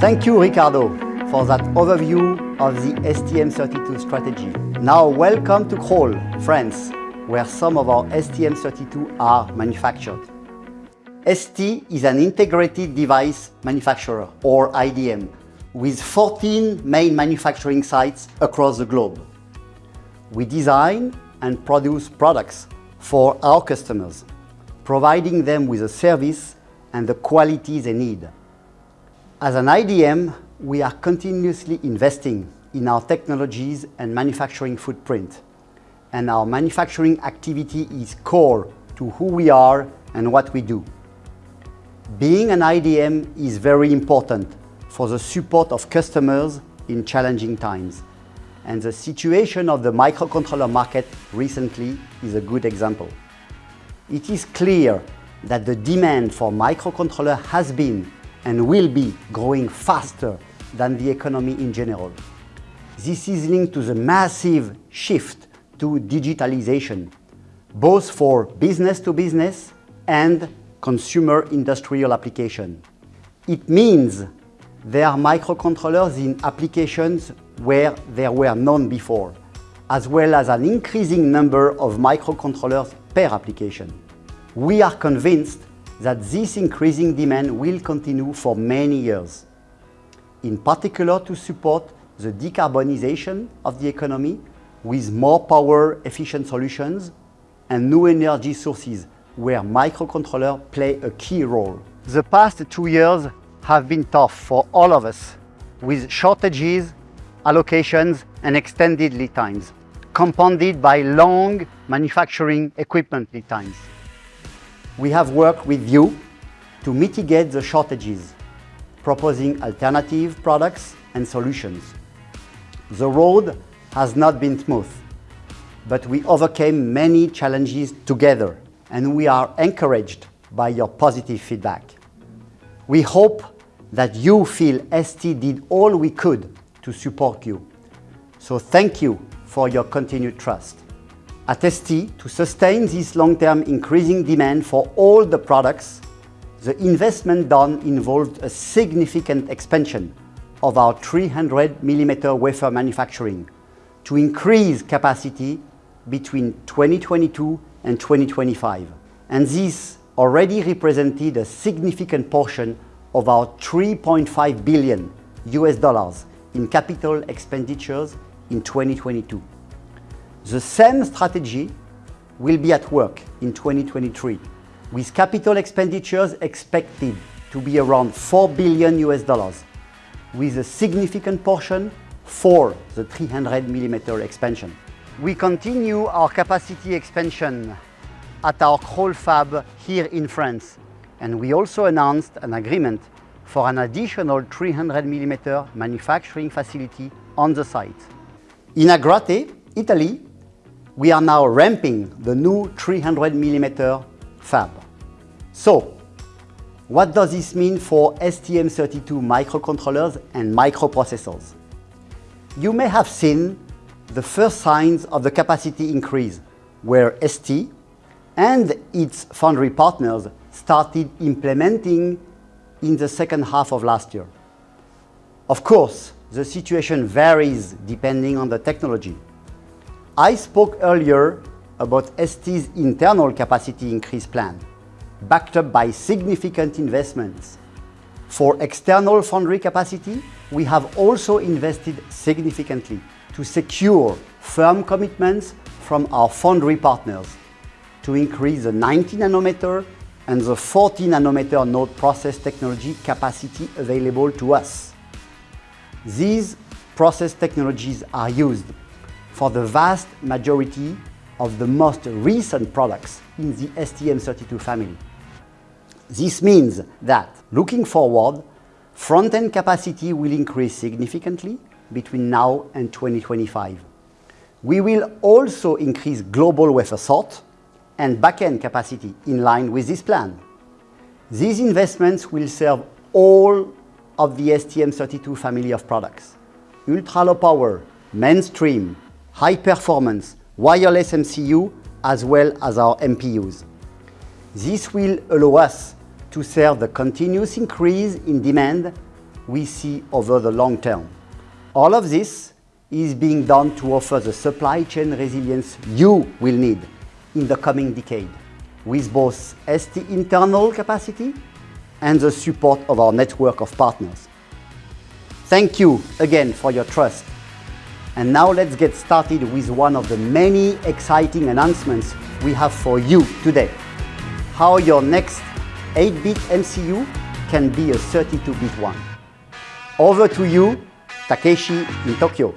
Thank you, Ricardo, for that overview of the STM32 strategy. Now welcome to Crolles, France, where some of our STM32 are manufactured. ST is an integrated device manufacturer, or IDM, with 14 main manufacturing sites across the globe. We design and produce products for our customers, providing them with a service and the quality they need. As an IDM, we are continuously investing in our technologies and manufacturing footprint, and our manufacturing activity is core to who we are and what we do. Being an IDM is very important for the support of customers in challenging times, and the situation of the microcontroller market recently is a good example. It is clear that the demand for microcontroller has been and will be growing faster than the economy in general. This is linked to the massive shift to digitalization, both for business to business and consumer industrial application. It means there are microcontrollers in applications where there were none before, as well as an increasing number of microcontrollers per application. We are convinced that this increasing demand will continue for many years, in particular to support the decarbonization of the economy with more power-efficient solutions and new energy sources where microcontrollers play a key role. The past two years have been tough for all of us, with shortages, allocations, and extended lead times, compounded by long manufacturing equipment lead times. We have worked with you to mitigate the shortages, proposing alternative products and solutions. The road has not been smooth, but we overcame many challenges together, and we are encouraged by your positive feedback. We hope that you feel ST did all we could to support you. So thank you for your continued trust. At ST, to sustain this long-term increasing demand for all the products, the investment done involved a significant expansion of our 300 mm wafer manufacturing to increase capacity between 2022 and 2025. And This already represented a significant portion of our 3.5 billion US dollars in capital expenditures in 2022. The same strategy will be at work in 2023, with capital expenditures expected to be around 4 billion US dollars, with a significant portion for the 300 millimeter expansion. We continue our capacity expansion at our Crolles fab here in France, and we also announced an agreement for an additional 300 millimeter manufacturing facility on the site. In Agrate, Italy, we are now ramping the new 300 mm fab. So, what does this mean for STM32 microcontrollers and microprocessors? You may have seen the first signs of the capacity increase, where ST and its foundry partners started implementing in the second half of last year. Of course, the situation varies depending on the technology. I spoke earlier about ST's internal capacity increase plan, backed up by significant investments. For external foundry capacity, we have also invested significantly to secure firm commitments from our foundry partners to increase the 90 nanometer and the 40 nanometer node process technology capacity available to us. These process technologies are used for the vast majority of the most recent products in the STM32 family. This means that looking forward, front-end capacity will increase significantly between now and 2025. We will also increase global wafer sort and back-end capacity in line with this plan. These investments will serve all of the STM32 family of products, ultra-low power, mainstream, high performance, wireless MCU, as well as our MPUs. This will allow us to serve the continuous increase in demand we see over the long term. All of this is being done to offer the supply chain resilience you will need in the coming decade with both ST internal capacity and the support of our network of partners. Thank you again for your trust. And now let's get started with one of the many exciting announcements we have for you today. How your next 8-bit MCU can be a 32-bit one. Over to you, Takeshi in Tokyo.